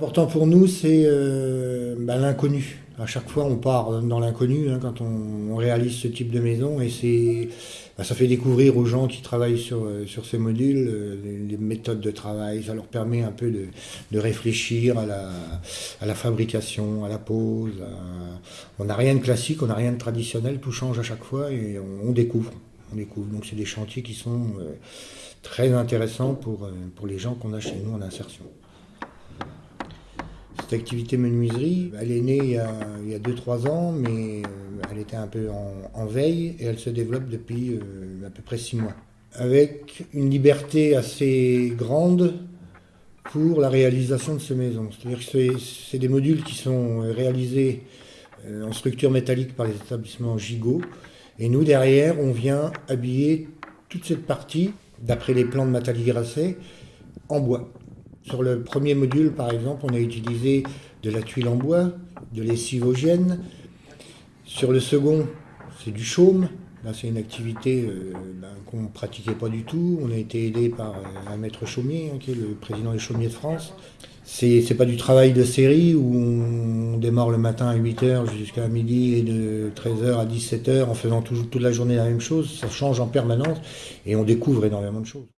Important pour nous, c'est euh, bah, l'inconnu. À chaque fois, on part dans l'inconnu hein, quand on, réalise ce type de maison et c'est, bah, ça fait découvrir aux gens qui travaillent sur, euh, sur ces modules euh, les, méthodes de travail. Ça leur permet un peu de, de réfléchir à la, à la, fabrication, à la pose. On n'a rien de classique, on n'a rien de traditionnel, tout change à chaque fois et on, découvre. On découvre. Donc c'est des chantiers qui sont très intéressants pour, pour les gens qu'on a chez nous en insertion. Cette activité menuiserie, elle est née il y a 2-3 ans, mais euh, elle était un peu en, veille et elle se développe depuis euh, à peu près 6 mois. Avec une liberté assez grande pour la réalisation de ces maisons. C'est-à-dire que c'est des modules qui sont réalisés euh, en structure métallique par les établissements Gigot. Et nous, derrière, on vient habiller toute cette partie, d'après les plans de Nathalie Grasset, en bois. Sur le premier module, par exemple, on a utilisé de la tuile en bois, de lessivogène. Sur le second, c'est du chaume. Là, c'est une activité euh, ben, qu'on ne pratiquait pas du tout. On a été aidé par euh, un maître chaumier, hein, qui est le président des chaumiers de France. C'est, n'est pas du travail de série où on démarre le matin à 8h jusqu'à midi et de 13h à 17h en faisant toute la journée la même chose. Ça change en permanence et on découvre énormément de choses.